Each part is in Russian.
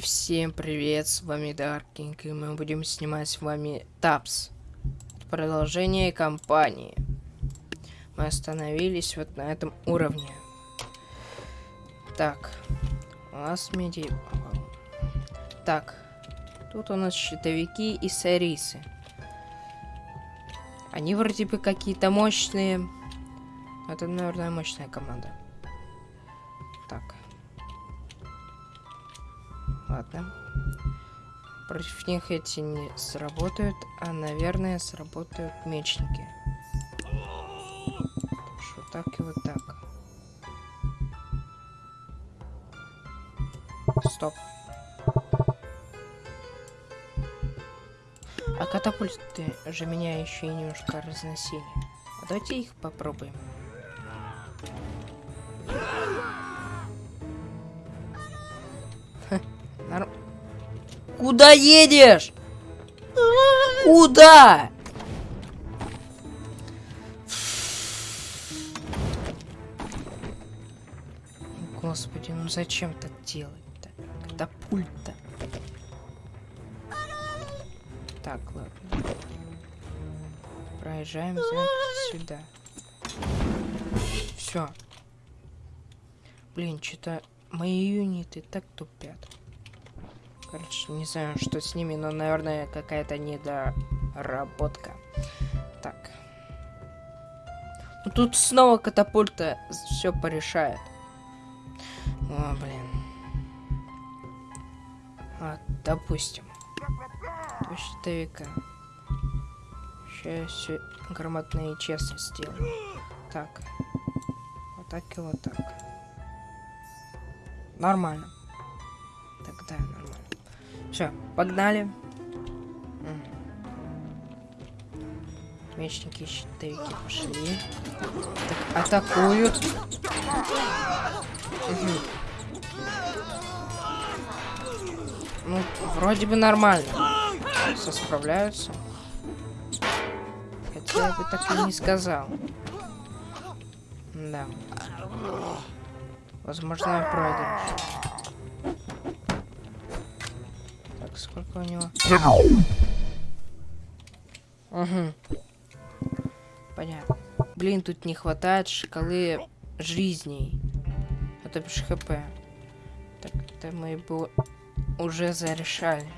Всем привет, с вами Даркинг, и мы будем снимать с вами Тапс. Продолжение кампании. Мы остановились вот на этом уровне. Так, у нас меди... Так, тут у нас щитовики и сарисы. Они вроде бы какие-то мощные. Это, наверное, мощная команда. Так. Ладно. Против них эти не сработают, а, наверное, сработают мечники. Что так и вот так. Стоп. А катапульты же меня еще и немножко разносили. А давайте их попробуем. Куда едешь? Куда? Господи, ну зачем так делать-то? Катапульта. Так, ладно. Проезжаем сюда. Все. Блин, что-то мои юниты так тупят. Короче, не знаю, что с ними, но, наверное, какая-то недоработка. Так. Ну, тут снова катапульта все порешает. О, блин. А, допустим. Два щитовика. Сейчас все грамотно и честно сделаю. Так. Вот так и вот так. Нормально. Все, погнали. Мечники, щитовики пошли. Так, атакуют. Угу. Ну, вроде бы нормально. Все справляются. Хотя я бы так и не сказал. Да. Возможно, я проигрыш. Сколько у него? Угу. Понятно. Блин, тут не хватает шкалы жизней. Это бишь хп. Так, это мы бы уже зарешали.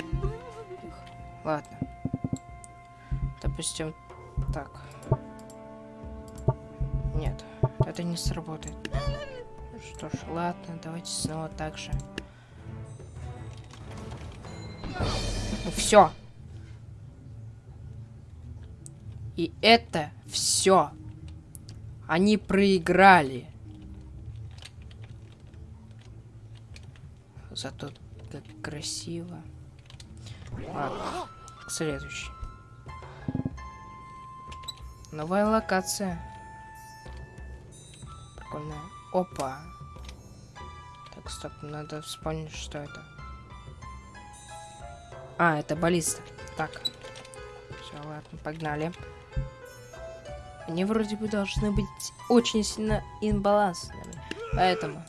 Ладно. Допустим, так. Нет, это не сработает. Что ж, ладно, давайте снова так же. Все. И это все. Они проиграли. Зато как красиво. Ладно, следующий. Новая локация. Прикольная. Опа. Так, стоп, надо вспомнить, что это. А, это баллиста. Так. Все, ладно, погнали. Они вроде бы должны быть очень сильно инбалансными. Поэтому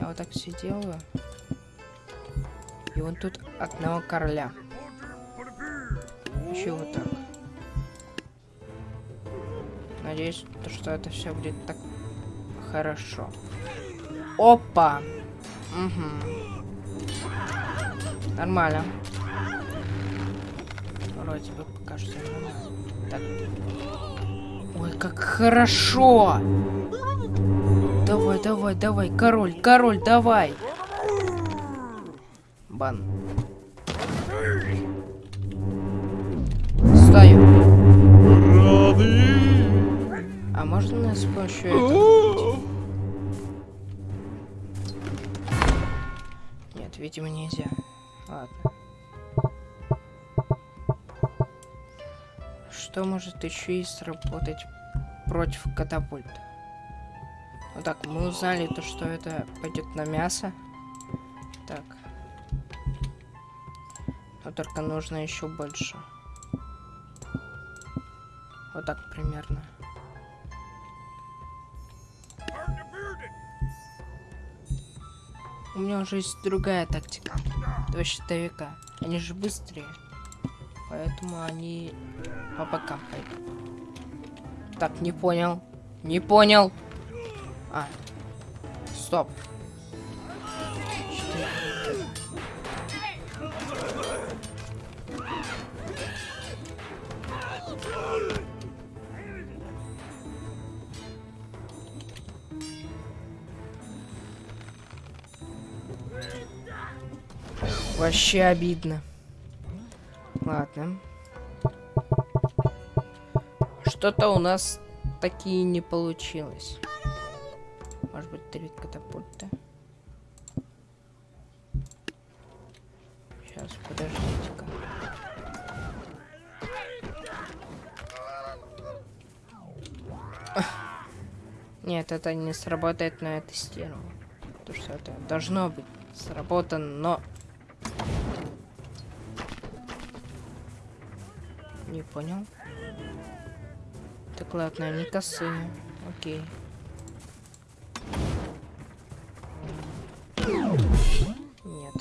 я вот так все делаю. И вот тут одного короля. Еще вот так. Надеюсь, что это все будет так хорошо. Опа! Угу. Нормально вроде бы пока что Так. Ой, как хорошо! Давай, давай, давай, король, король, давай! Бан. Стою. А можно с помощью этого? Нет, видимо, нельзя. Ладно. Что может еще и сработать против катапульт. Вот так, мы узнали то, что это пойдет на мясо. Так. Но только нужно еще больше. Вот так примерно. У меня уже есть другая тактика. Два щитовика. Они же быстрее. Поэтому они по бокам пойдут. Так, не понял. Не понял. А. Стоп. Вообще обидно. Ладно. Что-то у нас такие не получилось. Может быть, три катапульта. Сейчас, подождите-ка. Нет, это не сработает, но я тестировал. Потому что это должно быть сработано, но... Не понял. Так ладно, они косые. Окей. Нет.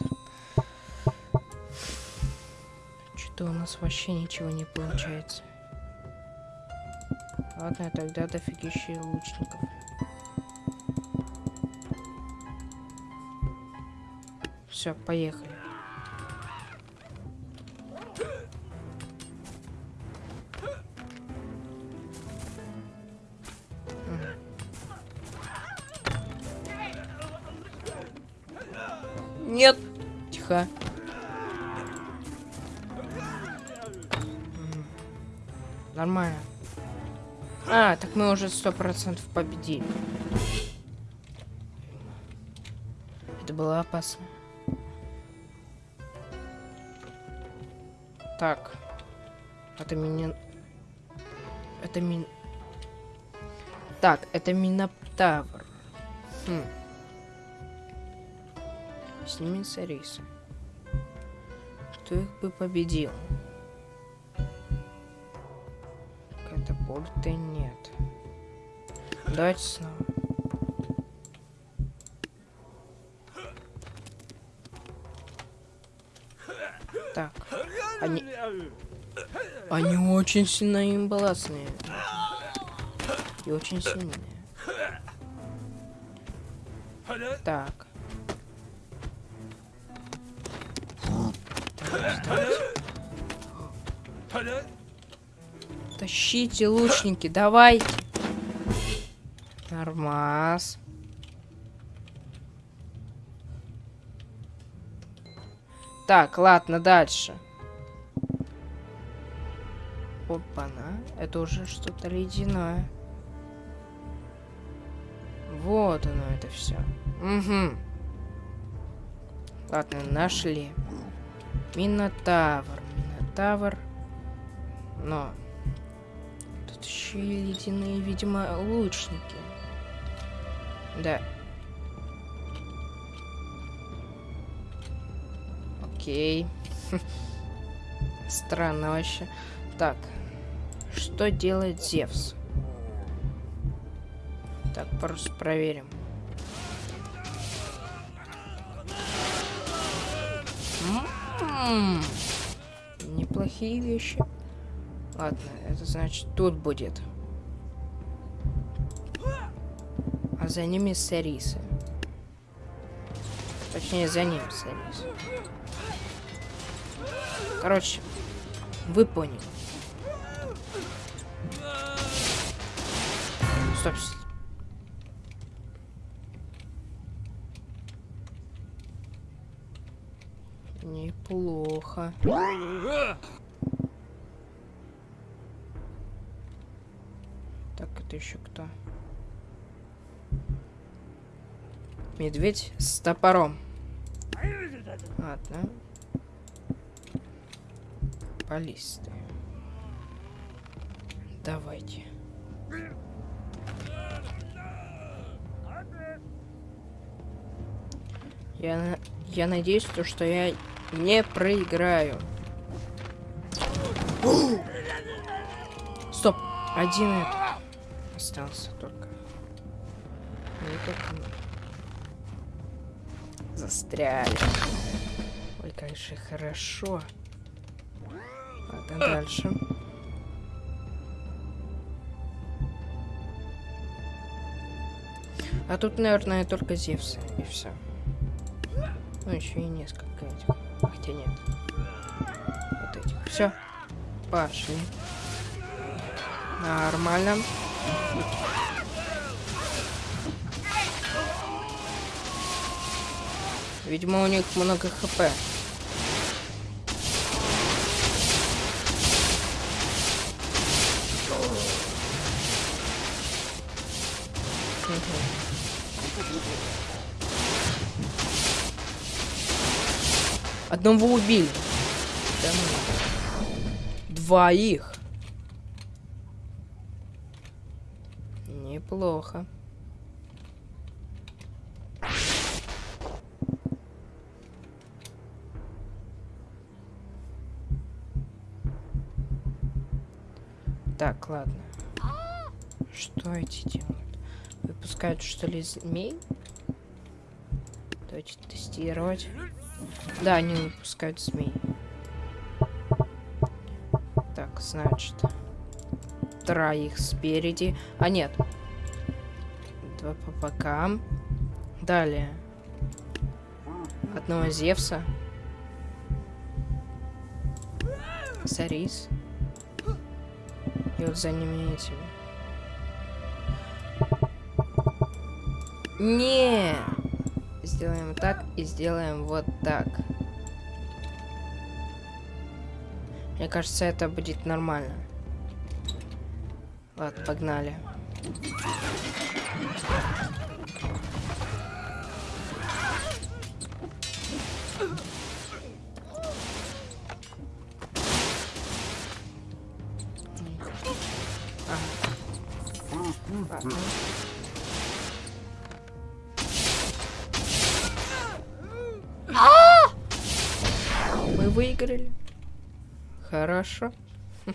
Что-то у нас вообще ничего не получается. Ладно, тогда дофигища лучников. Все, поехали. Нет. Тихо. Нормально. А, так мы уже сто процентов победили. Это было опасно. Так. Это меня... Это мин... Так, это Минотавр. Хм. Снимется рейс. Кто их бы победил? Катапульты нет. Давайте снова. Так. Они... Они очень сильно имбаласные. И очень сильные. Так. Тащите, лучники, давайте. Нормас. Так, ладно, дальше. Опа-на. Это уже что-то ледяное. Вот оно это все. Угу. Ладно, нашли. Минотавр. Минотавр. Но. Тут еще и ледяные, видимо, лучники. Да. Окей. Странно вообще. Так. Что делает Зевс? Так, просто проверим. М-м-м. Неплохие вещи. Ладно, это значит тут будет. А за ними Сарисы. Точнее, за ним Сарисы. Короче, вы поняли. Стоп. Неплохо. Так, это еще кто? Медведь с топором. Ладно. Баллисты. Давайте. Я, я надеюсь, то, что я не проиграю. Стоп, один этот остался только. Не только мы. Застряли. Ой, как же хорошо. Ладно, дальше. А тут, наверное, только Зевсы, и все. Ну, еще и несколько этих. Хотя нет. Вот этих. Все. Пошли. Нормально. Видимо, у них много хп. Одного убили. Ну. Двоих. Неплохо. Так, ладно. Что эти делают? Выпускают, что ли, змей? Давайте тестировать. Да, они выпускают змей. Так, значит. Троих спереди. А, нет. Два по бокам. Далее. Одного Зевса. Сарис. И вот за ними этими. Не. Сделаем так и сделаем вот так. Мне кажется, это будет нормально. Ладно, погнали. Мы выиграли. Хорошо.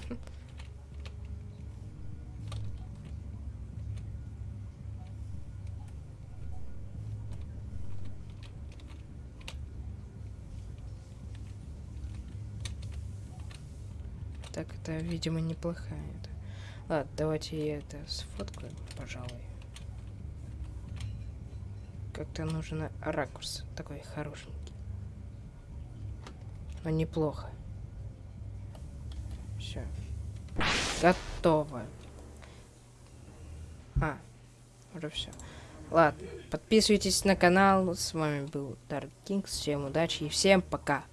Так, это, видимо, неплохая. Это. Ладно, давайте я это сфоткаю, пожалуй. Как-то нужен ракурс такой хорошенький. Но неплохо. Все. Готово. А, уже все. Ладно, подписывайтесь на канал. С вами был Dark Kings. Всем удачи и всем пока.